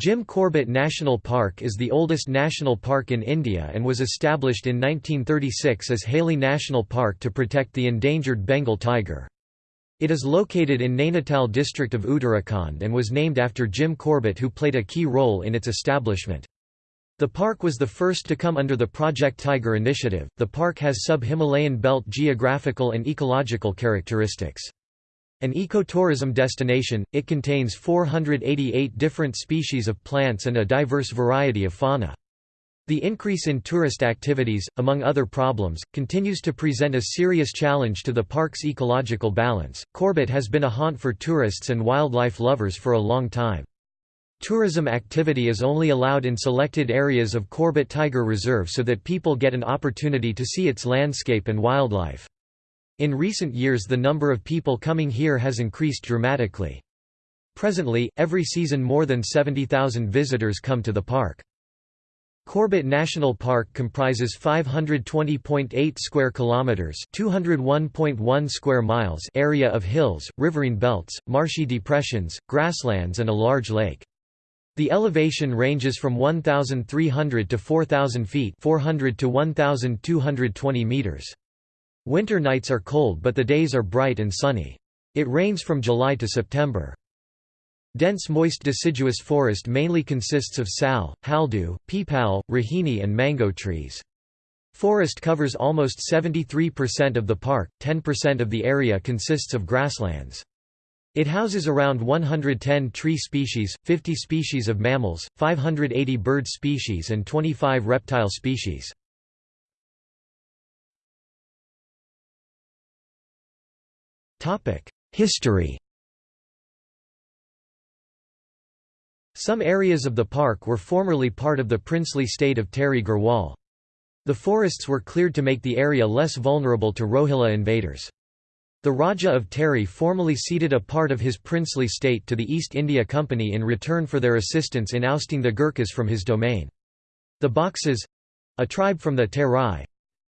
Jim Corbett National Park is the oldest national park in India and was established in 1936 as Hailey National Park to protect the endangered Bengal tiger. It is located in Nainital district of Uttarakhand and was named after Jim Corbett who played a key role in its establishment. The park was the first to come under the Project Tiger initiative. The park has sub-Himalayan belt geographical and ecological characteristics. An ecotourism destination, it contains 488 different species of plants and a diverse variety of fauna. The increase in tourist activities, among other problems, continues to present a serious challenge to the park's ecological balance. Corbett has been a haunt for tourists and wildlife lovers for a long time. Tourism activity is only allowed in selected areas of Corbett Tiger Reserve so that people get an opportunity to see its landscape and wildlife. In recent years the number of people coming here has increased dramatically. Presently, every season more than 70,000 visitors come to the park. Corbett National Park comprises 520.8 square kilometers, 201.1 square miles area of hills, riverine belts, marshy depressions, grasslands and a large lake. The elevation ranges from 1,300 to 4,000 feet 400 to 1,220 meters. Winter nights are cold but the days are bright and sunny. It rains from July to September. Dense moist deciduous forest mainly consists of sal, haldu, peepal, rohini and mango trees. Forest covers almost 73% of the park, 10% of the area consists of grasslands. It houses around 110 tree species, 50 species of mammals, 580 bird species and 25 reptile species. History Some areas of the park were formerly part of the princely state of Tehri Garhwal. The forests were cleared to make the area less vulnerable to Rohilla invaders. The Raja of Tehri formally ceded a part of his princely state to the East India Company in return for their assistance in ousting the Gurkhas from his domain. The Baksas—a tribe from the Terai,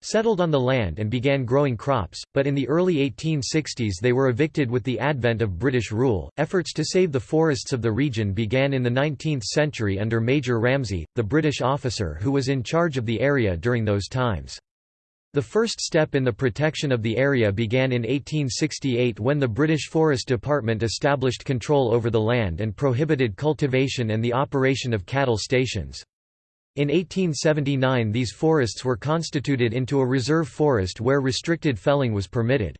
settled on the land and began growing crops, but in the early 1860s they were evicted with the advent of British rule. Efforts to save the forests of the region began in the 19th century under Major Ramsay, the British officer who was in charge of the area during those times. The first step in the protection of the area began in 1868 when the British Forest Department established control over the land and prohibited cultivation and the operation of cattle stations. In 1879 these forests were constituted into a reserve forest where restricted felling was permitted.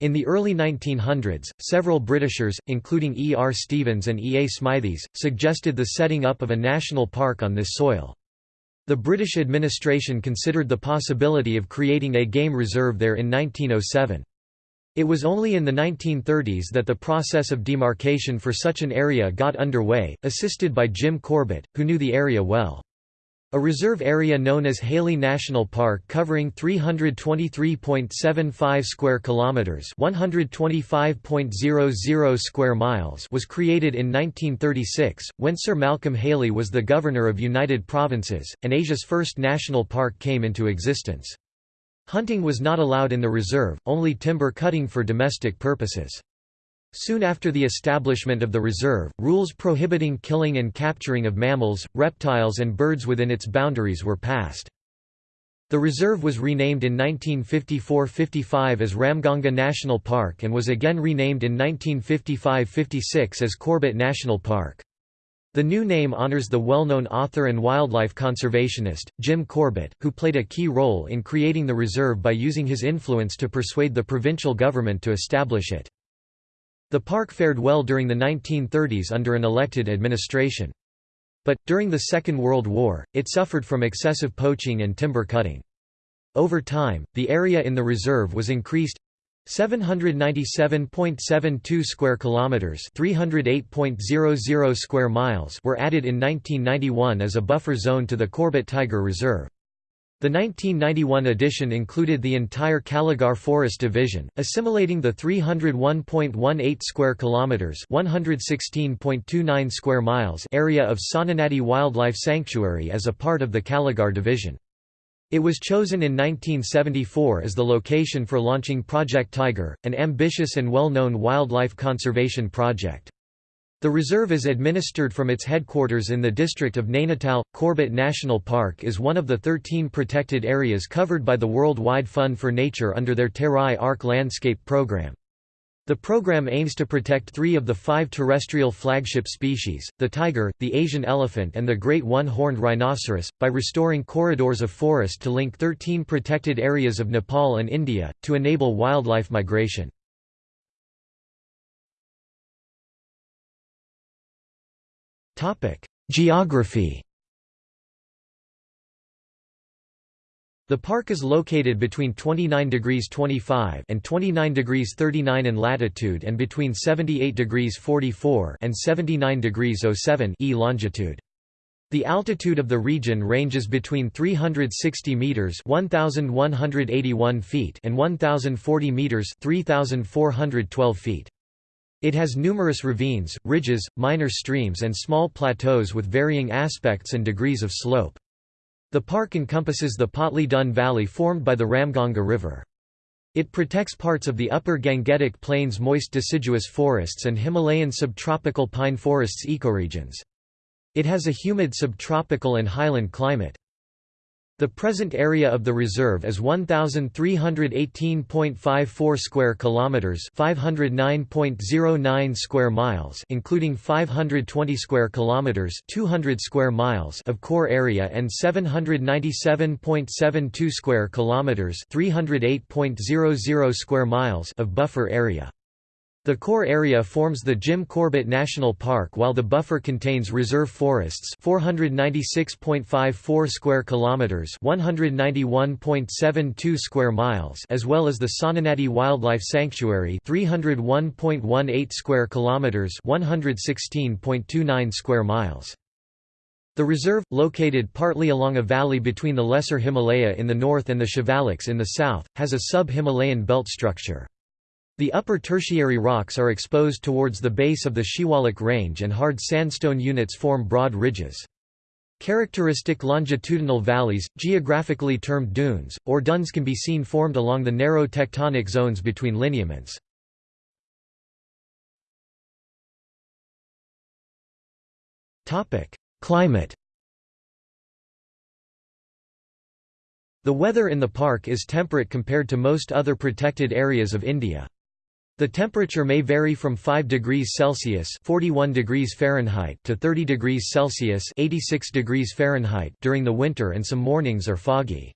In the early 1900s, several Britishers, including E. R. Stevens and E. A. Smithies, suggested the setting up of a national park on this soil. The British administration considered the possibility of creating a game reserve there in 1907. It was only in the 1930s that the process of demarcation for such an area got underway, assisted by Jim Corbett, who knew the area well. A reserve area known as Hailey National Park covering 323.75 square kilometers, 125.00 square miles was created in 1936 when Sir Malcolm Hailey was the governor of United Provinces and Asia's first national park came into existence. Hunting was not allowed in the reserve, only timber cutting for domestic purposes. Soon after the establishment of the reserve, rules prohibiting killing and capturing of mammals, reptiles and birds within its boundaries were passed. The reserve was renamed in 1954–55 as Ramganga National Park and was again renamed in 1955–56 as Corbett National Park. The new name honors the well-known author and wildlife conservationist, Jim Corbett, who played a key role in creating the reserve by using his influence to persuade the provincial government to establish it. The park fared well during the 1930s under an elected administration. But, during the Second World War, it suffered from excessive poaching and timber cutting. Over time, the area in the reserve was increased 797.72 square kilometers, 308.00 square miles were added in 1991 as a buffer zone to the Corbett Tiger Reserve. The 1991 edition included the entire Kaligarh Forest Division, assimilating the 301.18 square kilometers, 116.29 square miles area of Sonanadi Wildlife Sanctuary as a part of the Kaligarh Division. It was chosen in 1974 as the location for launching Project Tiger, an ambitious and well-known wildlife conservation project. The reserve is administered from its headquarters in the district of Nainital. Corbett National Park is one of the 13 protected areas covered by the Worldwide Fund for Nature under their Terai Arc Landscape Program. The program aims to protect three of the five terrestrial flagship species, the tiger, the Asian elephant and the great one-horned rhinoceros, by restoring corridors of forest to link 13 protected areas of Nepal and India, to enable wildlife migration. Geography The park is located between 29 degrees 25 and 29 degrees 39 in latitude and between 78 degrees 44 and 79 degrees 07 e longitude. The altitude of the region ranges between 360 meters (1181 feet) and 1040 meters (3412 feet). It has numerous ravines, ridges, minor streams and small plateaus with varying aspects and degrees of slope. The park encompasses the Patli Dun Valley formed by the Ramganga River. It protects parts of the upper Gangetic Plains moist deciduous forests and Himalayan subtropical pine forests ecoregions. It has a humid subtropical and highland climate. The present area of the reserve is 1318.54 square kilometers, 509.09 square miles, including 520 square kilometers, 200 square miles of core area and 797.72 square kilometers, 308.00 square miles of buffer area. The core area forms the Jim Corbett National Park while the buffer contains reserve forests 496.54 square kilometers 191.72 square miles as well as the Sonanadi Wildlife Sanctuary 301.18 square kilometers 116.29 square miles. The reserve, located partly along a valley between the Lesser Himalaya in the north and the Shivaliks in the south, has a sub-Himalayan belt structure. The upper tertiary rocks are exposed towards the base of the Shivalik Range and hard sandstone units form broad ridges. Characteristic longitudinal valleys, geographically termed dunes, or duns can be seen formed along the narrow tectonic zones between lineaments. Climate The weather in the park is temperate compared to most other protected areas of India. The temperature may vary from 5 degrees Celsius (41 degrees Fahrenheit) to 30 degrees Celsius (86 degrees Fahrenheit) during the winter and some mornings are foggy.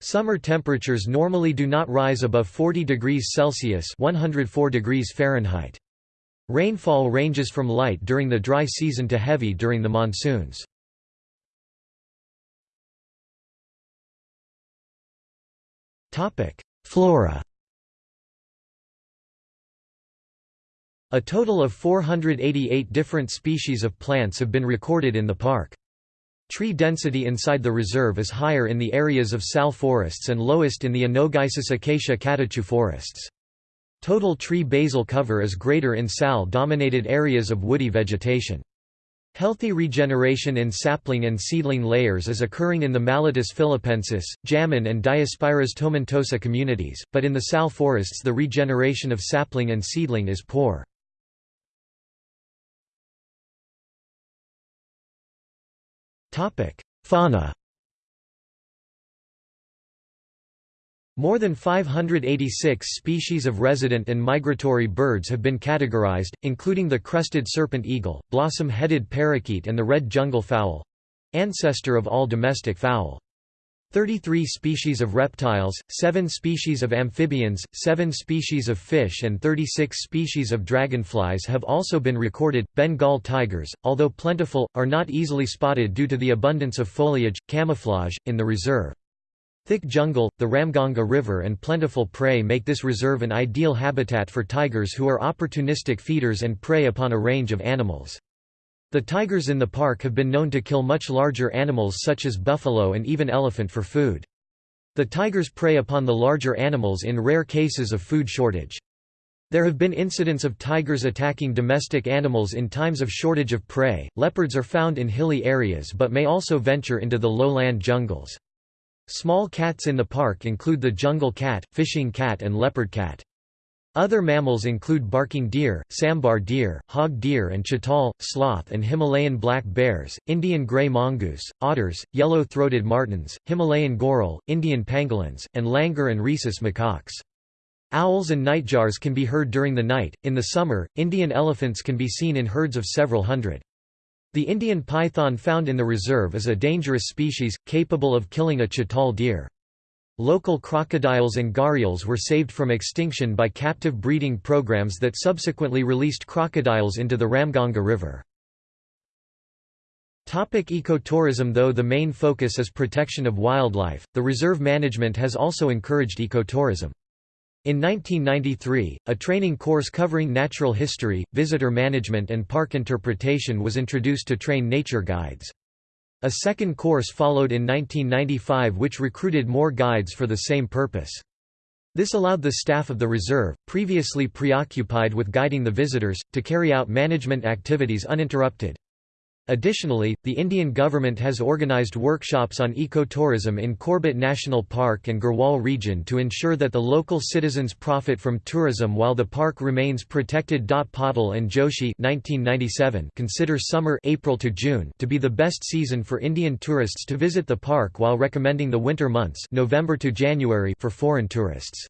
Summer temperatures normally do not rise above 40 degrees Celsius (104 degrees Fahrenheit). Rainfall ranges from light during the dry season to heavy during the monsoons. Topic: Flora A total of 488 different species of plants have been recorded in the park. Tree density inside the reserve is higher in the areas of sal forests and lowest in the Anogeissus acacia catechu forests. Total tree basal cover is greater in sal-dominated areas of woody vegetation. Healthy regeneration in sapling and seedling layers is occurring in the Mallotus philippensis, Jamun and Diospyros tomentosa communities, but in the sal forests the regeneration of sapling and seedling is poor. Fauna More than 586 species of resident and migratory birds have been categorized, including the crested serpent eagle, blossom-headed parakeet and the red jungle fowl—ancestor of all domestic fowl. 33 species of reptiles, 7 species of amphibians, 7 species of fish, and 36 species of dragonflies have also been recorded. Bengal tigers, although plentiful, are not easily spotted due to the abundance of foliage, camouflage, in the reserve. Thick jungle, the Ramganga River, and plentiful prey make this reserve an ideal habitat for tigers who are opportunistic feeders and prey upon a range of animals. The tigers in the park have been known to kill much larger animals such as buffalo and even elephant for food. The tigers prey upon the larger animals in rare cases of food shortage. There have been incidents of tigers attacking domestic animals in times of shortage of prey. Leopards are found in hilly areas but may also venture into the lowland jungles. Small cats in the park include the jungle cat, fishing cat and leopard cat. Other mammals include barking deer, sambar deer, hog deer and chital, sloth and Himalayan black bears, Indian gray mongoose, otters, yellow-throated martens, Himalayan goral, Indian pangolins, and langur and rhesus macaques. Owls and nightjars can be heard during the night. In the summer, Indian elephants can be seen in herds of several hundred. The Indian python found in the reserve is a dangerous species, capable of killing a chital deer. Local crocodiles and gharials were saved from extinction by captive breeding programs that subsequently released crocodiles into the Ramganga River. Topic ecotourism Though the main focus is protection of wildlife, the reserve management has also encouraged ecotourism. In 1993, a training course covering natural history, visitor management and park interpretation was introduced to train nature guides. A second course followed in 1995 which recruited more guides for the same purpose. This allowed the staff of the reserve, previously preoccupied with guiding the visitors, to carry out management activities uninterrupted. Additionally, the Indian government has organised workshops on ecotourism in Corbett National Park and Garhwal region to ensure that the local citizens profit from tourism while the park remains protected. Patil and Joshi 1997 consider summer April to, June to be the best season for Indian tourists to visit the park while recommending the winter months November to January for foreign tourists.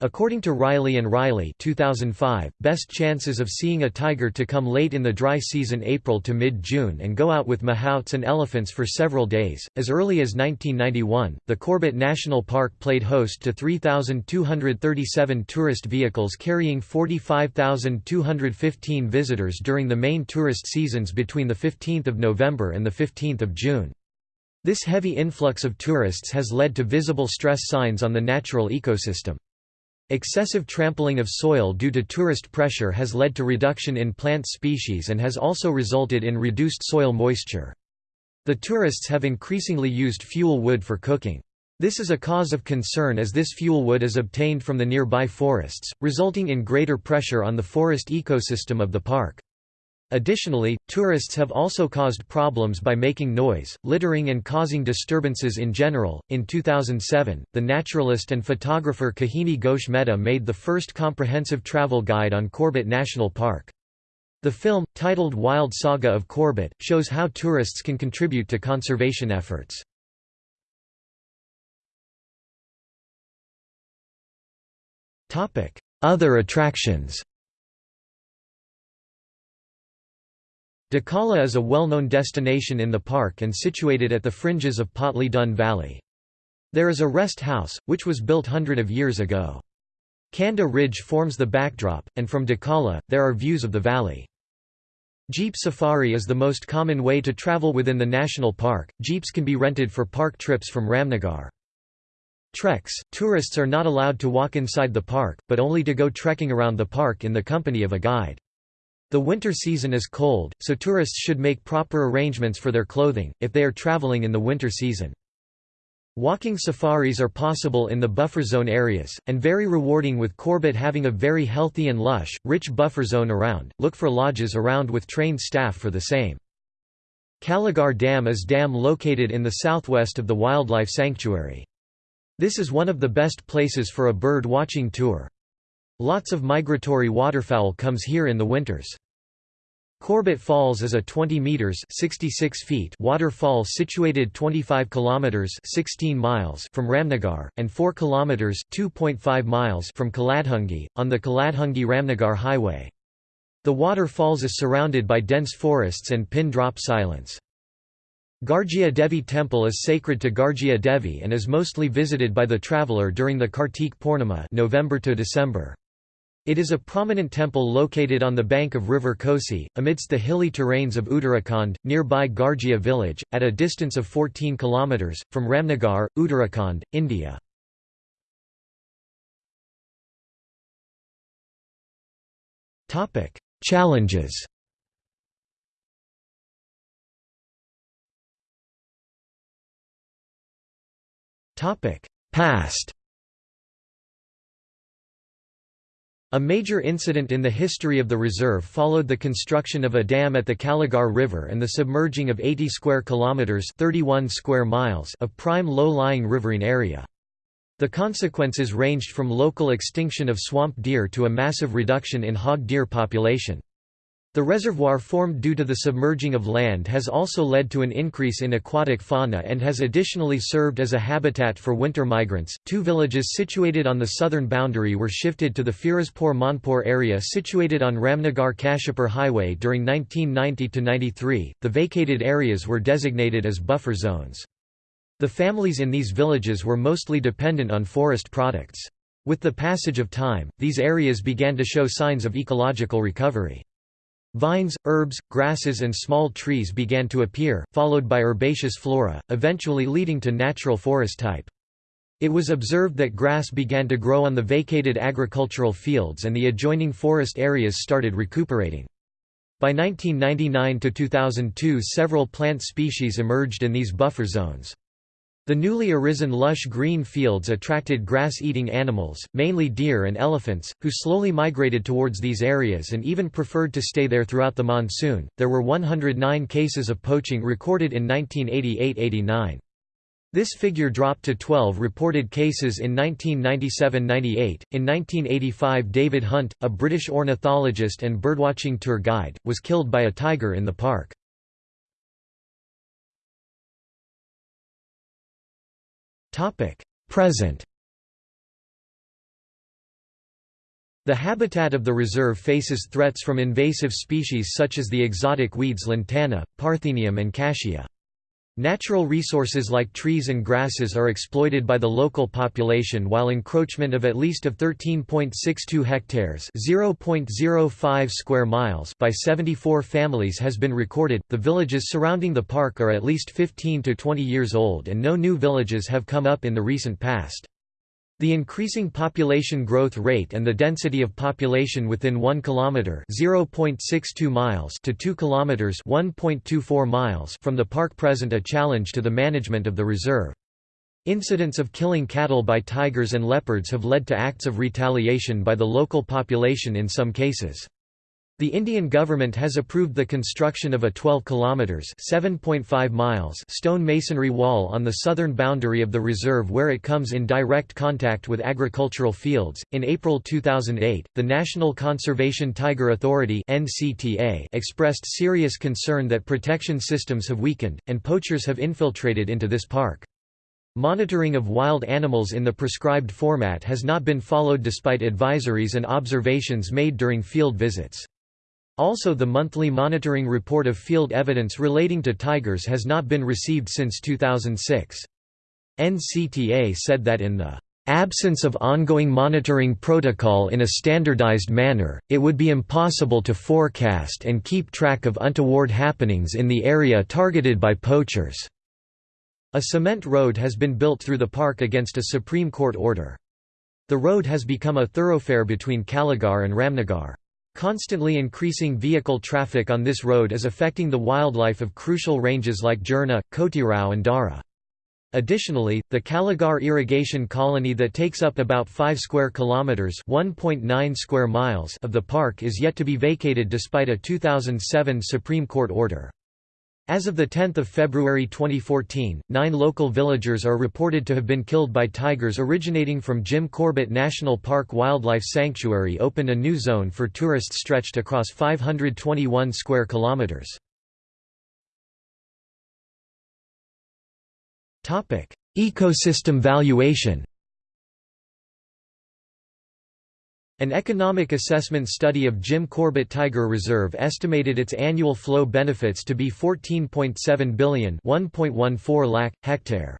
According to Riley and Riley 2005, best chances of seeing a tiger to come late in the dry season April to mid-June and go out with mahouts and elephants for several days. As early as 1991, the Corbett National Park played host to 3,237 tourist vehicles carrying 45,215 visitors during the main tourist seasons between 15 November and 15 June. This heavy influx of tourists has led to visible stress signs on the natural ecosystem. Excessive trampling of soil due to tourist pressure has led to reduction in plant species and has also resulted in reduced soil moisture. The tourists have increasingly used fuel wood for cooking. This is a cause of concern as this fuel wood is obtained from the nearby forests, resulting in greater pressure on the forest ecosystem of the park. Additionally, tourists have also caused problems by making noise, littering, and causing disturbances in general. In 2007, the naturalist and photographer Kahini Ghosh Mehta made the first comprehensive travel guide on Corbett National Park. The film, titled Wild Saga of Corbett, shows how tourists can contribute to conservation efforts. Other attractions Dhikala is a well-known destination in the park and situated at the fringes of Patli Dun Valley. There is a rest house, which was built hundred of years ago. Kanda Ridge forms the backdrop, and from Dhikala, there are views of the valley. Jeep safari is the most common way to travel within the national park. Jeeps can be rented for park trips from Ramnagar. Treks – Tourists are not allowed to walk inside the park, but only to go trekking around the park in the company of a guide. The winter season is cold, so tourists should make proper arrangements for their clothing, if they are traveling in the winter season. Walking safaris are possible in the buffer zone areas, and very rewarding with Corbett having a very healthy and lush, rich buffer zone around. Look for lodges around with trained staff for the same. Kaligarh Dam is dam located in the southwest of the wildlife sanctuary. This is one of the best places for a bird watching tour. Lots of migratory waterfowl comes here in the winters. Corbett Falls is a 20 meters 66 feet waterfall situated 25 kilometers 16 miles from Ramnagar and 4 kilometers 2.5 miles from Kaladhungi on the Kaladhungi-Ramnagar highway. The waterfalls is surrounded by dense forests and pin drop silence. Garjia Devi Temple is sacred to Garjia Devi and is mostly visited by the traveller during the Kartik Purnima November to December. It is a prominent temple located on the bank of river Kosi, amidst the hilly terrains of Uttarakhand, nearby Garjia village, at a distance of 14 km, from Ramnagar, Uttarakhand, India. Challenges Past A major incident in the history of the reserve followed the construction of a dam at the Kaligarh River and the submerging of 80 square kilometers (31 square miles) of prime low-lying riverine area. The consequences ranged from local extinction of swamp deer to a massive reduction in hog deer population. The reservoir formed due to the submerging of land has also led to an increase in aquatic fauna and has additionally served as a habitat for winter migrants. Two villages situated on the southern boundary were shifted to the Firozpur Manpur area situated on Ramnagar Kashipur Highway during 1990 to 93. The vacated areas were designated as buffer zones. The families in these villages were mostly dependent on forest products. With the passage of time, these areas began to show signs of ecological recovery. Vines, herbs, grasses and small trees began to appear, followed by herbaceous flora, eventually leading to natural forest type. It was observed that grass began to grow on the vacated agricultural fields and the adjoining forest areas started recuperating. By 1999–2002 several plant species emerged in these buffer zones. The newly arisen lush green fields attracted grass-eating animals, mainly deer and elephants, who slowly migrated towards these areas and even preferred to stay there throughout the monsoon. There were 109 cases of poaching recorded in 1988–89. This figure dropped to 12 reported cases in 1997–98. In 1985, David Hunt, a British ornithologist and birdwatching tour guide, was killed by a tiger in the park. Present The habitat of the reserve faces threats from invasive species such as the exotic weeds lantana, parthenium and cassia. Natural resources like trees and grasses are exploited by the local population while encroachment of at least of 13.62 hectares (0.05 square miles) by 74 families has been recorded. The villages surrounding the park are at least 15 to 20 years old and no new villages have come up in the recent past. The increasing population growth rate and the density of population within 1 kilometer (0.62 miles) to 2 kilometers (1.24 miles) from the park present a challenge to the management of the reserve. Incidents of killing cattle by tigers and leopards have led to acts of retaliation by the local population in some cases. The Indian government has approved the construction of a 12 kilometers (7.5 miles) stone masonry wall on the southern boundary of the reserve where it comes in direct contact with agricultural fields. In April 2008, the National Conservation Tiger Authority (NCTA) expressed serious concern that protection systems have weakened and poachers have infiltrated into this park. Monitoring of wild animals in the prescribed format has not been followed despite advisories and observations made during field visits. Also the monthly monitoring report of field evidence relating to tigers has not been received since 2006. NCTA said that in the absence of ongoing monitoring protocol in a standardized manner, it would be impossible to forecast and keep track of untoward happenings in the area targeted by poachers." A cement road has been built through the park against a Supreme Court order. The road has become a thoroughfare between Kaligarh and Ramnagar. Constantly increasing vehicle traffic on this road is affecting the wildlife of crucial ranges like Girna, Kotirao and Dara. Additionally, the Kaligarh irrigation colony that takes up about 5 square kilometers, 1.9 square miles of the park is yet to be vacated despite a 2007 Supreme Court order. As of 10 February 2014, nine local villagers are reported to have been killed by tigers originating from Jim Corbett National Park Wildlife Sanctuary opened a new zone for tourists stretched across 521 square kilometers. Ecosystem valuation An economic assessment study of Jim Corbett Tiger Reserve estimated its annual flow benefits to be 14.7 billion 1.14 lakh, hectare.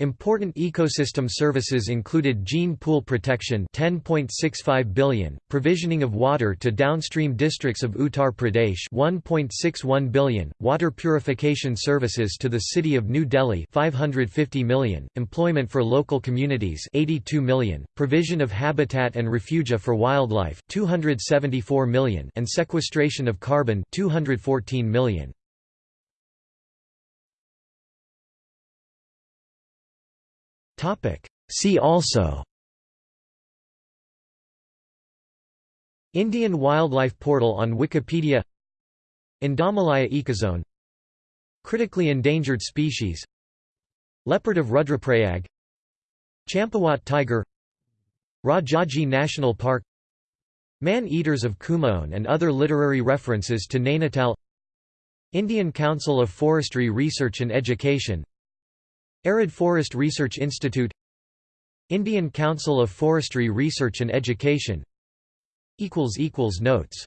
Important ecosystem services included gene pool protection 10.65 billion, provisioning of water to downstream districts of Uttar Pradesh 1.61 billion, water purification services to the city of New Delhi 550 million, employment for local communities 82 million, provision of habitat and refugia for wildlife 274 million and sequestration of carbon 214 million. See also Indian Wildlife Portal on Wikipedia Indomalaya ecozone Critically endangered species Leopard of Rudraprayag Champawat tiger Rajaji National Park Man-Eaters of Kumaon and other literary references to Nainital Indian Council of Forestry Research and Education Arid Forest Research Institute Indian Council of Forestry Research and Education. Notes